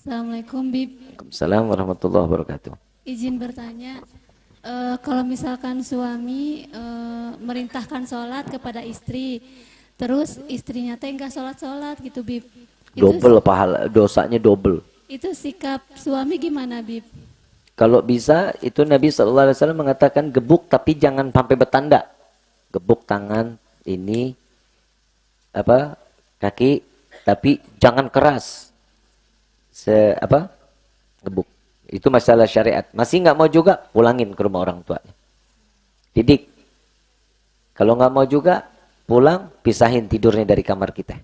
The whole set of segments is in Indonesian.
Assalamualaikum Bib. Waalaikumsalam warahmatullahi wabarakatuh. Izin bertanya, eh, kalau misalkan suami eh, merintahkan sholat kepada istri, terus istrinya teh nggak sholat-sholat gitu Bib. Itu, Double pahala, dosanya double. itu sikap suami gimana Bib? Kalau bisa itu Nabi SAW mengatakan gebuk tapi jangan sampai bertanda. Gebuk tangan ini apa kaki tapi jangan keras. Se apa? Gebuk. Itu masalah syariat. Masih nggak mau juga pulangin ke rumah orang tuanya. Didik. Kalau nggak mau juga pulang pisahin tidurnya dari kamar kita.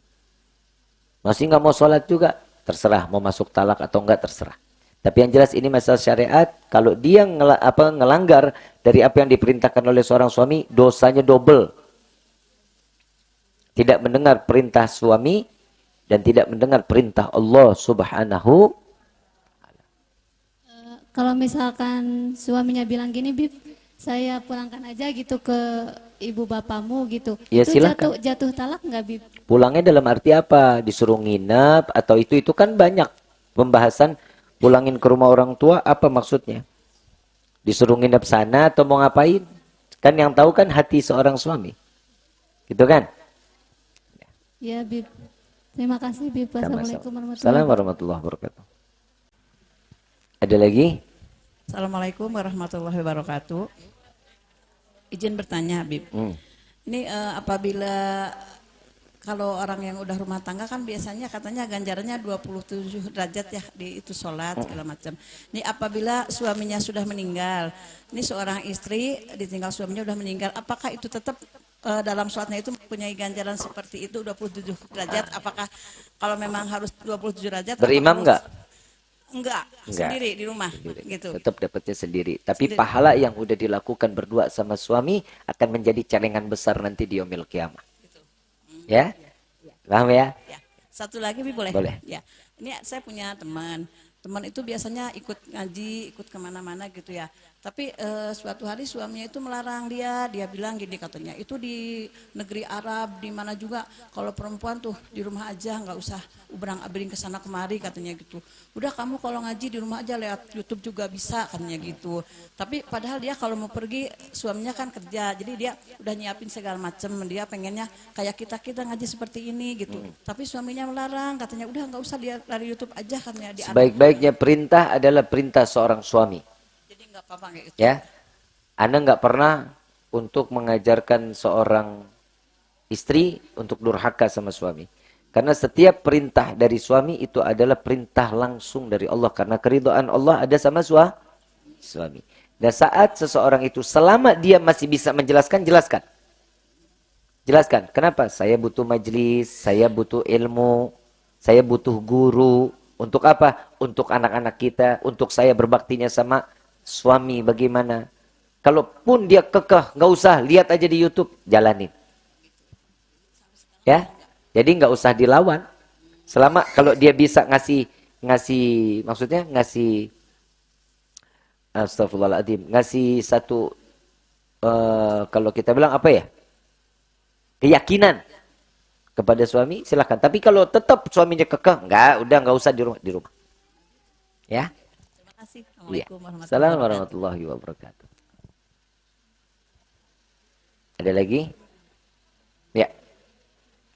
Masih nggak mau sholat juga terserah mau masuk talak atau enggak terserah. Tapi yang jelas ini masalah syariat. Kalau dia ngel apa, ngelanggar dari apa yang diperintahkan oleh seorang suami, dosanya double. Tidak mendengar perintah suami dan tidak mendengar perintah Allah subhanahu. Eh, kalau misalkan suaminya bilang gini Bib, saya pulangkan aja gitu ke ibu bapamu gitu. Ya, itu silakan. jatuh jatuh talak nggak Bib? Pulangnya dalam arti apa? Disuruh nginep atau itu itu kan banyak pembahasan pulangin ke rumah orang tua apa maksudnya? Disuruh nginep sana atau mau ngapain? Kan yang tahu kan hati seorang suami. Gitu kan? Ya Bib. Terima kasih Bib. Assalamualaikum warahmatullahi wabarakatuh. Ada lagi? Assalamualaikum warahmatullahi wabarakatuh. Izin bertanya, Habib. Hmm. Ini eh, apabila kalau orang yang udah rumah tangga kan biasanya katanya ganjarannya 27 derajat ya di itu sholat segala macam. Ini apabila suaminya sudah meninggal, ini seorang istri ditinggal suaminya udah meninggal, apakah itu tetap eh, dalam sholatnya itu mempunyai ganjaran seperti itu 27 derajat? Apakah kalau memang harus 27 derajat? Berimam? Enggak, Enggak. sendiri di rumah gitu. Tetap dapatnya sendiri. Tapi Sendiri. pahala yang udah dilakukan berdua sama suami akan menjadi celengan besar nanti di yaumil kiamah. Ya? Paham ya? Ya, satu lagi Bi boleh? Boleh. Ya, ini saya punya teman. Teman itu biasanya ikut ngaji, ikut ke mana-mana gitu ya. Tapi eh, suatu hari suaminya itu melarang dia. Dia bilang gini katanya, itu di negeri Arab, di mana juga kalau perempuan tuh di rumah aja nggak usah ubrang abring ke sana kemari katanya gitu. Udah kamu kalau ngaji di rumah aja lewat YouTube juga bisa katanya gitu. Tapi padahal dia kalau mau pergi suaminya kan kerja, jadi dia udah nyiapin segala macem. Dia pengennya kayak kita kita ngaji seperti ini gitu. Tapi suaminya melarang, katanya udah nggak usah dia dari YouTube aja katanya di. Sebaik-baiknya perintah adalah perintah seorang suami. Gitu. Ya. Anda nggak pernah untuk mengajarkan seorang istri untuk durhaka sama suami. Karena setiap perintah dari suami itu adalah perintah langsung dari Allah. Karena keridhaan Allah ada sama sua, suami. Dan saat seseorang itu selama dia masih bisa menjelaskan, jelaskan. Jelaskan. Kenapa? Saya butuh majelis, saya butuh ilmu, saya butuh guru. Untuk apa? Untuk anak-anak kita, untuk saya berbaktinya sama suami bagaimana. Kalaupun dia kekeh, nggak usah, lihat aja di YouTube, jalanin. Ya, jadi nggak usah dilawan. Selama kalau dia bisa ngasih ngasih maksudnya ngasih Astagfirullahaladzim, ngasih satu eh, kalau kita bilang apa ya? Keyakinan kepada suami silahkan. Tapi kalau tetap suaminya kekeh, enggak, udah nggak usah di rumah di rumah. Ya. Kasih. Iya. Assalamualaikum warahmatullahi wabarakatuh. Assalamualaikum warahmatullahi wabarakatuh. Ada lagi? Ya.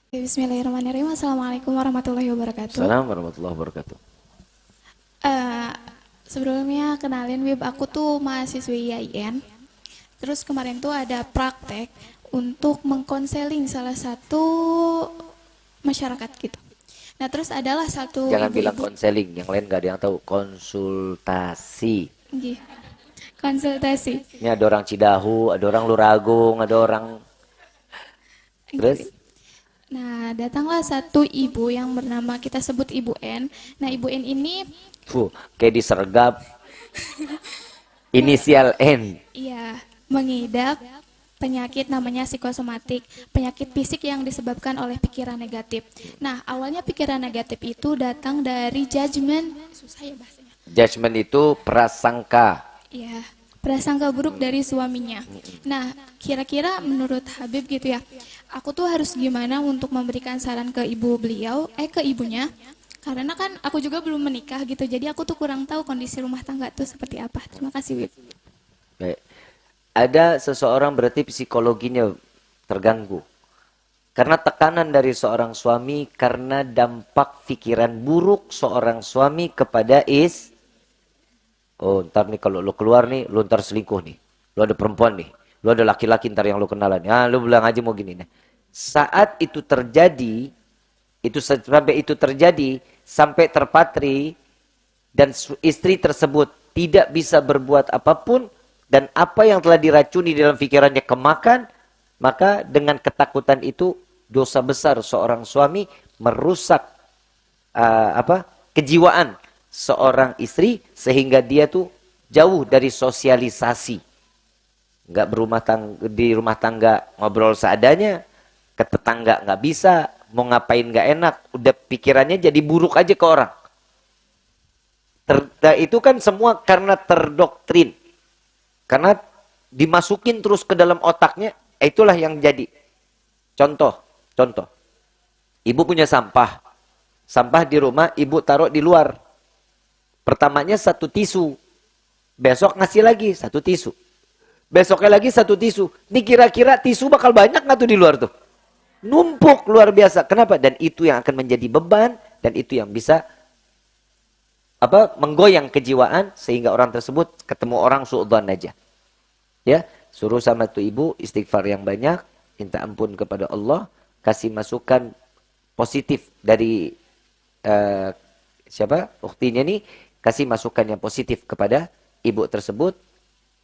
Bismillahirrahmanirrahim. Assalamualaikum warahmatullahi wabarakatuh. Assalamualaikum warahmatullahi wabarakatuh. Eh, sebelumnya kenalin Wib, aku tuh mahasiswi IAIN. Terus kemarin tuh ada praktek untuk mengkonseling salah satu masyarakat gitu. Nah terus adalah satu Jangan bilang ibu-ibu- konseling, yang lain nggak ada yang tahu. Konsultasi. Nggih. konsultasi. Ini ada orang Cidahu, ada orang Luragung, ada orang terus Nah datanglah satu ibu yang bernama kita sebut Ibu N. Nah Ibu N ini Fuh, kayak disergap. Inisial N. Iya, mengidap penyakit namanya psikosomatik, penyakit fisik yang disebabkan oleh pikiran negatif. Nah, awalnya pikiran negatif itu datang dari judgment, susah ya bahasanya. Judgment itu prasangka. Iya, prasangka buruk dari suaminya. Nah, kira-kira menurut Habib gitu ya, aku tuh harus gimana untuk memberikan saran ke ibu beliau, eh ke ibunya, Karena kan aku juga belum menikah gitu, jadi aku tuh kurang tahu kondisi rumah tangga tuh seperti apa. Terima kasih, Wib. Baik. Ada seseorang berarti psikologinya terganggu. Karena tekanan dari seorang suami karena dampak pikiran buruk seorang suami kepada is. Oh, ntar nih kalau lu keluar nih, lu ntar selingkuh nih. Lu ada perempuan nih. Lu ada laki-laki ntar yang lu kenalan. Ya, lu bilang aja mau gini nih. Saat itu terjadi, itu sampai itu terjadi, sampai terpatri, dan istri tersebut tidak bisa berbuat apa pun, dan apa yang telah diracuni dalam pikirannya kemakan, maka dengan ketakutan itu dosa besar seorang suami merusak uh, apa kejiwaan seorang istri sehingga dia tuh jauh dari sosialisasi. Nggak berumah tangga, di rumah tangga ngobrol seadanya, ke tetangga nggak bisa, mau ngapain nggak enak, udah pikirannya jadi buruk aja ke orang. Ter, itu kan semua karena terdoktrin. Karena dimasukin terus ke dalam otaknya, Itulah yang jadi. Contoh, contoh. Ibu punya sampah. Sampah di rumah, ibu taruh di luar. Pertamanya satu tisu. Besok ngasih lagi satu tisu. Besoknya lagi satu tisu. Ini kira-kira tisu bakal banyak nggak tuh di luar tuh? Numpuk luar biasa. Kenapa? Dan itu yang akan menjadi beban. Dan itu yang bisa apa menggoyang kejiwaan sehingga orang tersebut ketemu orang suudzon aja. Ya, Suruh sama tuh ibu istighfar yang banyak, minta ampun kepada Allah, kasih masukan positif dari uh, siapa? Uktinya nih kasih masukan yang positif kepada ibu tersebut.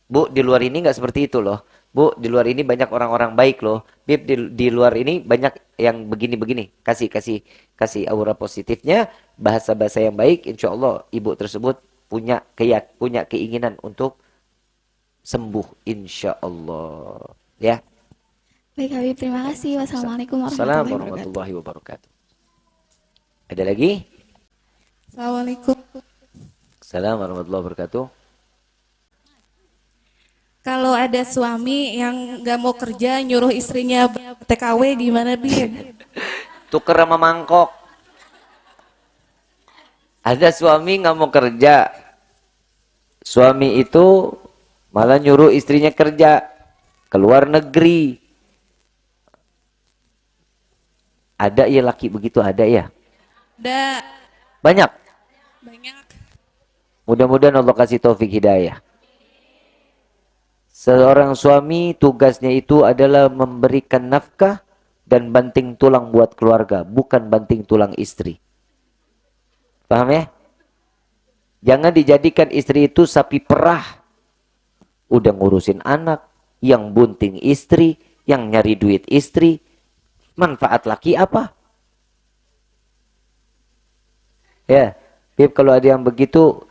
Bu, di luar ini nggak seperti itu loh. Bu, di luar ini banyak orang-orang baik loh. Bib, di, di luar ini banyak yang begini-begini. Kasih, kasih, kasih aura positifnya, bahasa-bahasa yang baik. Insya Allah ibu tersebut punya keyak, punya keinginan untuk sembuh insya Allah. Ya. Baik Habib, terima kasih. Wassalamualaikum warahmatullahi wabarakatuh. Ada lagi? Assalamualaikum. Assalamualaikum warahmatullahi wabarakatuh. Kalau ada suami yang nggak mau kerja, nyuruh istrinya TKW gimana bi? Tuker sama mangkok. Ada suami nggak mau kerja. Suami itu Malah nyuruh istrinya kerja ke luar negeri. Ada ya laki begitu ada ya? Ada. Banyak? Banyak. Mudah-mudahan Allah kasih taufik hidayah. Seorang suami tugasnya itu adalah memberikan nafkah dan banting tulang buat keluarga, bukan banting tulang istri. Paham ya? Jangan dijadikan istri itu sapi perah udah ngurusin anak, yang bunting istri, yang nyari duit istri, manfaat laki apa? Ya, Bib kalau ada yang begitu,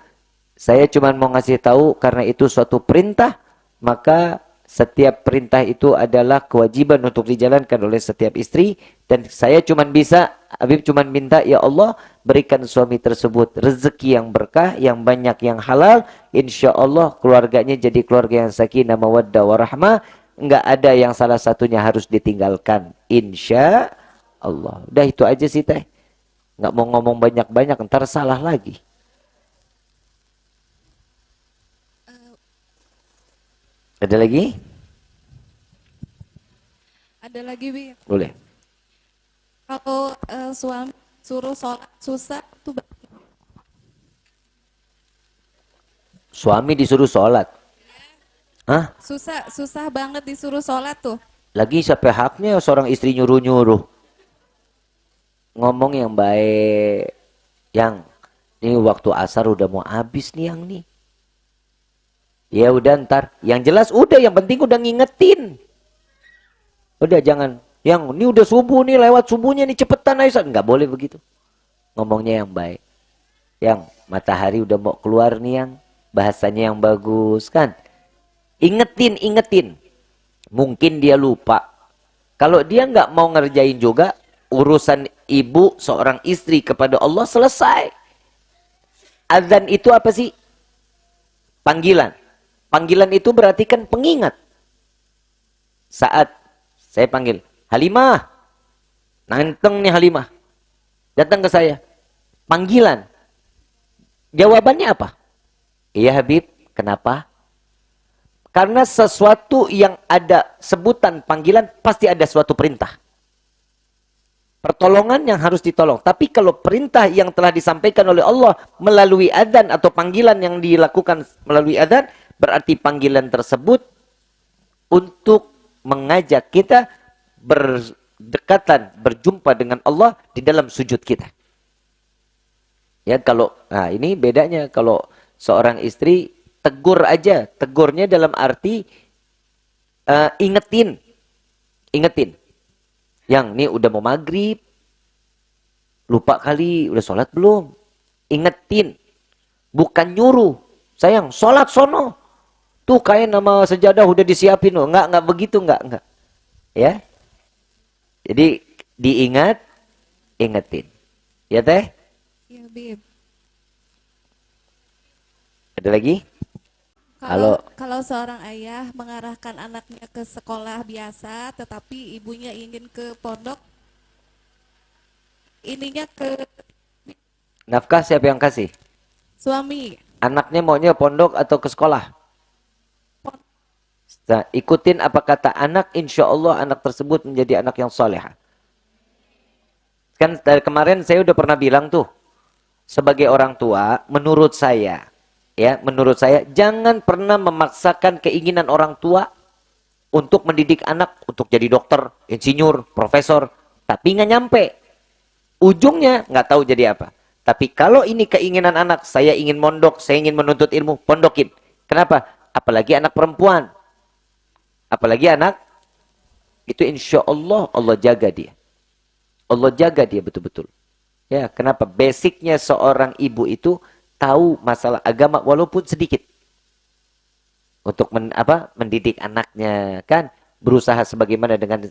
saya cuma mau ngasih tahu karena itu suatu perintah, maka setiap perintah itu adalah kewajiban untuk dijalankan oleh setiap istri dan saya cuma bisa Habib cuma minta ya Allah berikan suami tersebut rezeki yang berkah yang banyak yang halal insya Allah keluarganya jadi keluarga yang sakinah mawaddah warahmah enggak ada yang salah satunya harus ditinggalkan insya Allah udah itu aja sih teh nggak mau ngomong banyak-banyak ntar salah lagi Ada lagi? Ada lagi, Bi. Boleh. Kalau uh, suami suruh sholat susah tuh Suami disuruh sholat. Hah? Susah, susah banget disuruh sholat tuh. Lagi siapa haknya seorang istri nyuruh-nyuruh. Ngomong yang baik. Yang, ini waktu asar udah mau habis nih yang nih. Ya udah ntar. Yang jelas udah yang penting udah ngingetin. Udah jangan. Yang ini udah subuh nih lewat subuhnya nih cepetan ayo. Nggak boleh begitu. Ngomongnya yang baik. Yang matahari udah mau keluar nih yang. Bahasanya yang bagus kan. Ingetin, ingetin. Mungkin dia lupa. Kalau dia nggak mau ngerjain juga. Urusan ibu seorang istri kepada Allah selesai. Azan itu apa sih? Panggilan Panggilan itu berarti kan pengingat. Saat saya panggil, Halimah. Nanteng nih Halimah. Datang ke saya. panggilan. Jawabannya apa? Iya Habib, kenapa? Karena sesuatu yang ada sebutan panggilan pasti ada suatu perintah. Pertolongan yang harus ditolong. Tapi kalau perintah yang telah disampaikan oleh Allah melalui adzan atau panggilan yang dilakukan melalui adzan, berarti panggilan tersebut untuk mengajak kita berdekatan, berjumpa dengan Allah di dalam sujud kita. Ya kalau nah ini bedanya kalau seorang istri tegur aja, tegurnya dalam arti uh, ingetin, ingetin. Yang nih udah mau maghrib, lupa kali, udah sholat belum? Ingetin, bukan nyuruh. Sayang, sholat sono. Tuh kain nama sejadah udah disiapin loh. Enggak, enggak begitu, enggak, enggak. Ya. Jadi diingat, ingetin. Ya teh? Iya, Bib. Ada lagi? Kalau Halo. kalau seorang ayah mengarahkan anaknya ke sekolah biasa, tetapi ibunya ingin ke pondok, ininya ke Nafkah siapa yang kasih? suami. Anaknya maunya pondok atau ke sekolah? Nah, ikutin apa kata anak, insya Allah anak tersebut menjadi anak yang soleh. Kan dari kemarin saya udah pernah bilang tuh, sebagai orang tua, menurut saya, ya, menurut saya, jangan pernah memaksakan keinginan orang tua untuk mendidik anak untuk jadi dokter, insinyur, profesor, tapi nggak nyampe. Ujungnya nggak tahu jadi apa. Tapi kalau ini keinginan anak, saya ingin mondok, saya ingin menuntut ilmu, pondokin. Kenapa? Apalagi anak perempuan. Apalagi anak, itu insya Allah Allah jaga dia. Allah jaga dia betul-betul. Ya, kenapa? Basicnya seorang ibu itu tahu masalah agama walaupun sedikit. Untuk men, apa? mendidik anaknya kan berusaha sebagaimana dengan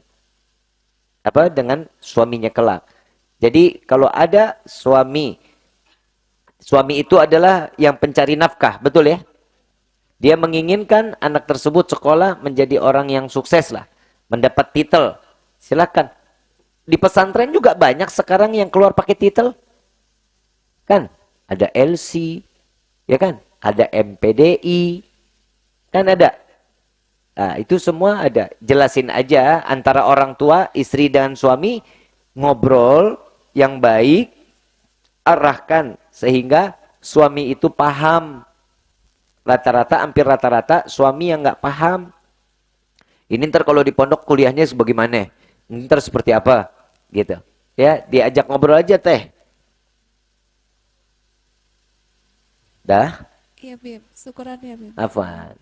apa? dengan suaminya kelak. Jadi kalau ada suami, suami itu adalah yang pencari nafkah, betul ya? Dia menginginkan anak tersebut sekolah menjadi orang yang sukses lah, mendapat titel. Silakan. Di pesantren juga banyak sekarang yang keluar pakai titel. Kan? Ada LC, ya kan? Ada MPDI, kan ada. Nah, itu semua ada. Jelasin aja antara orang tua, istri dan suami ngobrol yang baik, arahkan sehingga suami itu paham. Rata-rata, hampir rata-rata suami yang nggak paham. Ini ntar kalau di pondok kuliahnya sebagaimana? Ini ntar seperti apa? Gitu. Ya, diajak ngobrol aja teh. Dah? Iya, Bib. Syukuran ya, Bib. Afwan.